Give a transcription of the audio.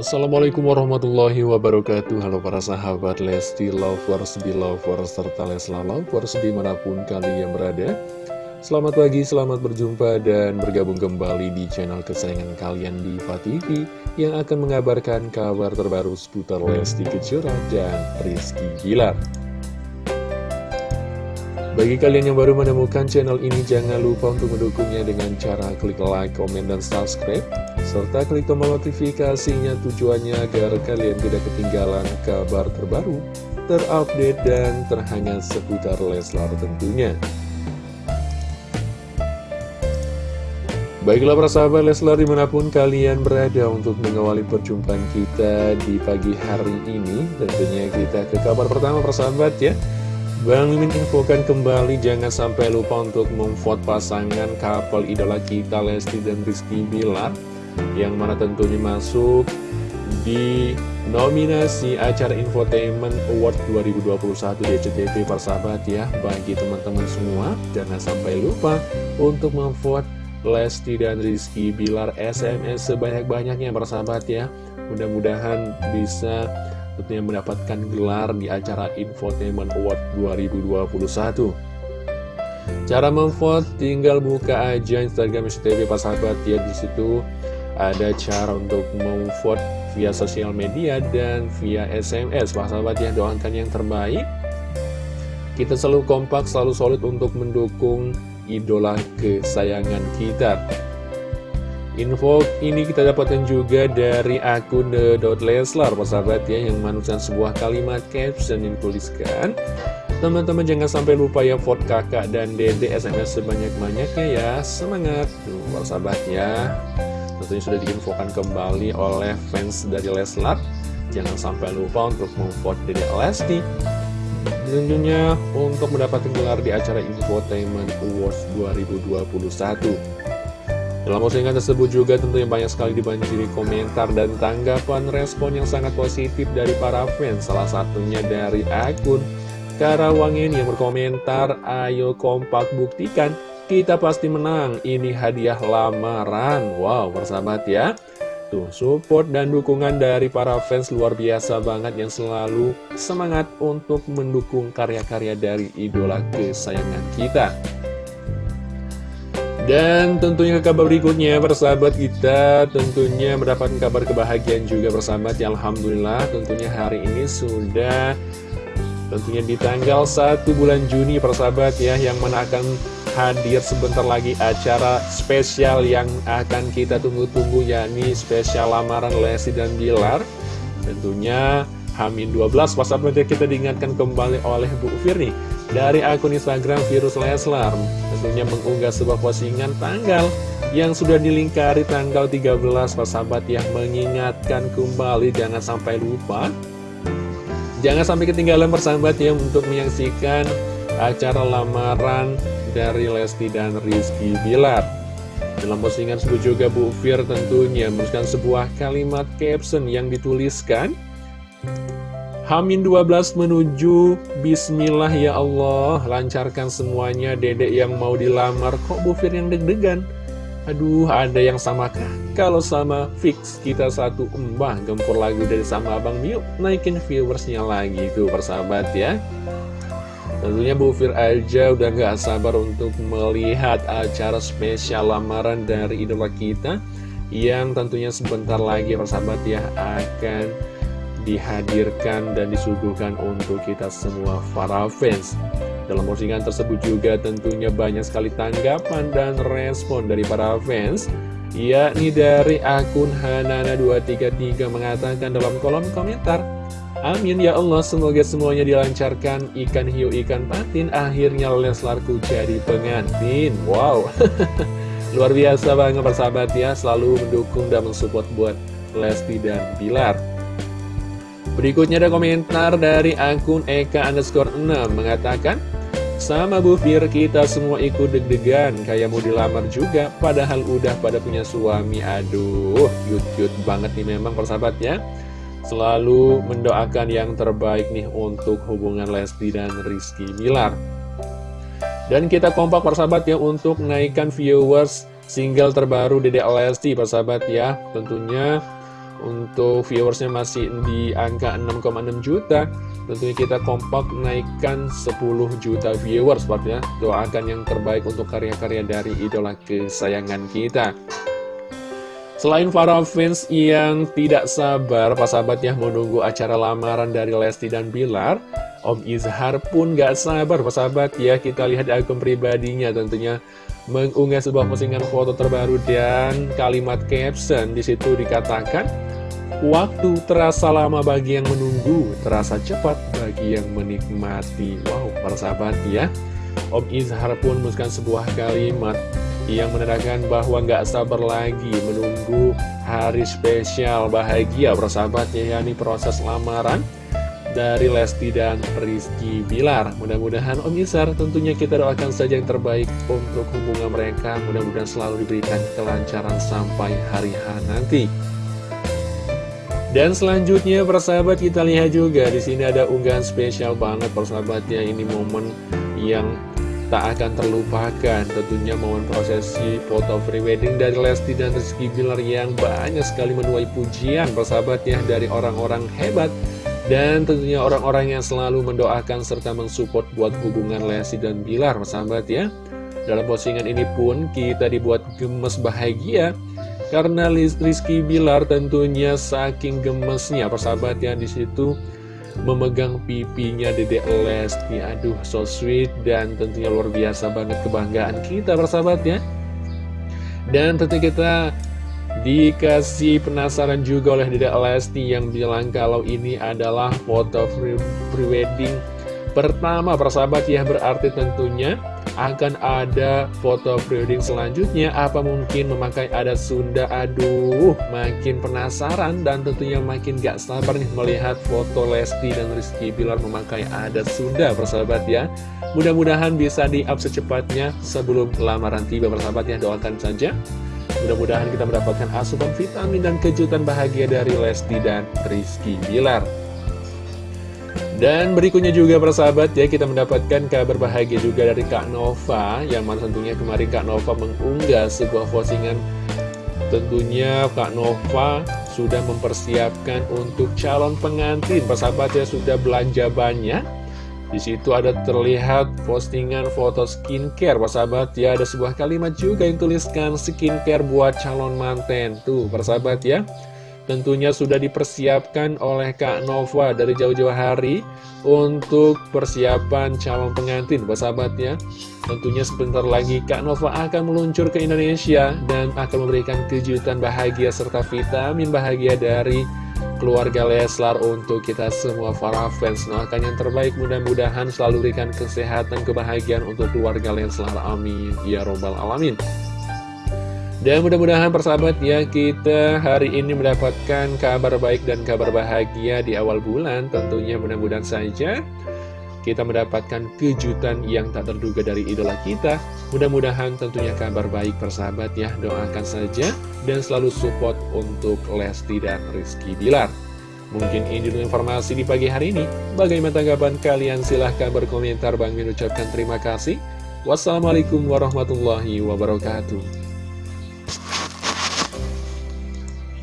Assalamualaikum warahmatullahi wabarakatuh. Halo para sahabat Lesti Lovers, Belovers, serta Lesla Lovers di mana pun kalian berada. Selamat pagi, selamat berjumpa dan bergabung kembali di channel kesayangan kalian di TV Yang akan mengabarkan kabar terbaru seputar Lesti Kejora dan Rizky Gilar bagi kalian yang baru menemukan channel ini, jangan lupa untuk mendukungnya dengan cara klik like, komen, dan subscribe. Serta klik tombol notifikasinya tujuannya agar kalian tidak ketinggalan kabar terbaru, terupdate, dan terhangat seputar Leslar tentunya. Baiklah para sahabat Leslar di mana pun kalian berada untuk mengawali perjumpaan kita di pagi hari ini Tentunya kita ke kabar pertama persahabat ya Bang Mimin infokan kembali jangan sampai lupa untuk memvote pasangan couple idola kita Lesti dan Rizky Bilar yang mana tentunya masuk di nominasi acara Infotainment Award 2021 di SCTV persahabat ya bagi teman-teman semua jangan sampai lupa untuk memvote Lesti dan Rizky Bilar SMS sebanyak-banyaknya persahabat ya mudah-mudahan bisa tentunya mendapatkan gelar di acara Infotainment Award 2021. Cara memvote tinggal buka aja Instagram SCTV Pak Sahabat ya di situ ada cara untuk memvote via sosial media dan via SMS Pak Sahabat ya doakan yang terbaik. Kita selalu kompak, selalu solid untuk mendukung idola kesayangan kita. Info ini kita dapatkan juga dari akun The.Leslar, persahabat ya, yang menuliskan sebuah kalimat caption yang tuliskan. Teman-teman jangan sampai lupa ya vote kakak dan dede SMS sebanyak-banyaknya ya, semangat. Tuh, persahabat ya, tentunya sudah diinfokan kembali oleh fans dari Leslar. Jangan sampai lupa untuk memvote dede Lesti. Tentunya untuk mendapatkan gelar di acara Infotainment Awards 2021. Dalam postingan tersebut juga tentunya banyak sekali dibanjiri komentar dan tanggapan respon yang sangat positif dari para fans. Salah satunya dari akun Karawangin yang berkomentar, ayo kompak buktikan, kita pasti menang, ini hadiah lamaran. Wow, persahabat ya. Tuh, support dan dukungan dari para fans luar biasa banget yang selalu semangat untuk mendukung karya-karya dari idola kesayangan kita. Dan tentunya ke kabar berikutnya persahabat kita tentunya mendapatkan kabar kebahagiaan juga persahabat ya Alhamdulillah tentunya hari ini sudah tentunya di tanggal 1 bulan Juni persahabat ya yang mana hadir sebentar lagi acara spesial yang akan kita tunggu-tunggu yakni spesial lamaran Lesti dan Bilar. Tentunya Hamin 12 WhatsApp kita diingatkan kembali oleh Bu Firni dari akun Instagram Virus Leslar. Tentunya mengunggah sebuah postingan tanggal yang sudah dilingkari tanggal 13 sahabat yang mengingatkan kembali. Jangan sampai lupa jangan sampai ketinggalan persahabat ya untuk menyaksikan acara lamaran dari Lesti dan Rizky Bilar dalam postingan tersebut juga Bu Fir tentunya menuliskan sebuah kalimat caption yang dituliskan Hamin 12 menuju Bismillah ya Allah Lancarkan semuanya dedek yang mau dilamar Kok Bu Fir yang deg-degan? Aduh ada yang sama kah? Kalau sama fix kita satu embah Gempur lagu dari sama Abang Yuk naikin viewersnya lagi tuh persahabat ya Tentunya Bu Fir aja udah gak sabar untuk melihat acara spesial lamaran dari idola kita Yang tentunya sebentar lagi persahabat ya akan dihadirkan dan disuguhkan untuk kita semua para fans. Dalam postingan tersebut juga tentunya banyak sekali tanggapan dan respon dari para fans yakni dari akun Hanana233 mengatakan dalam kolom komentar Amin ya Allah semoga semuanya dilancarkan. Ikan hiu ikan patin akhirnya Leslarku jadi pengantin. Wow. Luar biasa banget persahabat ya selalu mendukung dan mensupport buat Lesti dan Bilar. Berikutnya ada komentar dari akun Eka underscore 6 mengatakan Sama Bu Fir kita semua ikut deg-degan. Kayak mau dilamar juga Padahal udah pada punya suami. Aduh cute-cute banget nih memang persahabatnya Selalu mendoakan yang terbaik nih untuk hubungan Lesti dan Rizky Bilar. Dan kita kompak persahabat ya untuk naikkan viewers single terbaru Dede Lesti persahabat ya. Tentunya untuk viewersnya masih di angka 6,6 juta tentunya kita kompak naikkan 10 juta viewers ya. Doakan yang terbaik untuk karya-karya dari idola kesayangan kita. Selain para fans yang tidak sabar, pas sahabat ya menunggu acara lamaran dari Lesti dan Bilar, Om Izhar pun gak sabar, pas sahabat. Ya, kita lihat akun pribadinya tentunya mengunggah sebuah postingan foto terbaru dan kalimat caption di situ dikatakan Waktu terasa lama bagi yang menunggu, terasa cepat bagi yang menikmati. Wow, para sahabat ya. Om Izhar pun menuliskan sebuah kalimat yang menandakan bahwa nggak sabar lagi menunggu hari spesial bahagia para ya, yakni proses lamaran dari Lesti dan Rizky Bilar. Mudah-mudahan Om Izhar tentunya kita doakan saja yang terbaik untuk hubungan mereka. Mudah-mudahan selalu diberikan kelancaran sampai hari H nanti. Dan selanjutnya persahabat kita lihat juga di sini ada unggahan spesial banget persahabatnya ini momen yang tak akan terlupakan tentunya momen prosesi foto prewedding dari Lesti dan Rizky Bilar yang banyak sekali menuai pujian persahabatnya dari orang-orang hebat dan tentunya orang-orang yang selalu mendoakan serta mensupport buat hubungan Lesti dan Bilar persahabat ya. Dalam postingan ini pun kita dibuat gemes bahagia karena Rizky Bilar tentunya saking gemesnya persahabat ya di situ memegang pipinya Dedek Lesti. Aduh so sweet dan tentunya luar biasa banget kebanggaan kita persahabat ya. Dan tentu kita dikasih penasaran juga oleh Dedek Lesti yang bilang kalau ini adalah foto pre-wedding pertama. Persahabat ya berarti tentunya akan ada foto prewedding selanjutnya. Apa mungkin memakai adat Sunda? Aduh makin penasaran dan tentunya makin gak sabar nih melihat foto Lesti dan Rizky Bilar memakai adat Sunda persahabat ya. Mudah-mudahan bisa di up secepatnya sebelum lamaran tiba persahabat ya. Doakan saja mudah-mudahan kita mendapatkan asupan vitamin dan kejutan bahagia dari Lesti dan Rizky Bilar. Dan berikutnya juga persahabat ya kita mendapatkan kabar bahagia juga dari Kak Nova Yang mana tentunya kemarin Kak Nova mengunggah sebuah postingan. Tentunya Kak Nova sudah mempersiapkan untuk calon pengantin Persahabat ya sudah belanja banyak di situ ada terlihat postingan foto skincare, persahabat ya. Ada sebuah kalimat juga yang tuliskan skincare buat calon manten. Tuh, persahabat ya. Tentunya sudah dipersiapkan oleh Kak Nova dari jauh-jauh hari untuk persiapan calon pengantin, sahabatnya. Tentunya sebentar lagi Kak Nova akan meluncur ke Indonesia dan akan memberikan kejutan bahagia serta vitamin bahagia dari keluarga Leslar untuk kita semua para fans. Doakan yang terbaik mudah-mudahan selalu berikan kesehatan, kebahagiaan untuk keluarga Leslar. Amin. Ya Robbal Alamin. Dan mudah-mudahan persahabat ya kita hari ini mendapatkan kabar baik dan kabar bahagia di awal bulan Tentunya mudah-mudahan saja kita mendapatkan kejutan yang tak terduga dari idola kita. Mudah-mudahan tentunya kabar baik persahabat ya Doakan saja dan selalu support untuk Lesti dan Rizky Bilar. Mungkin ini dulu informasi di pagi hari ini. Bagaimana tanggapan kalian? Silahkan berkomentar. Bang Min ucapkan terima kasih. Wassalamualaikum warahmatullahi wabarakatuh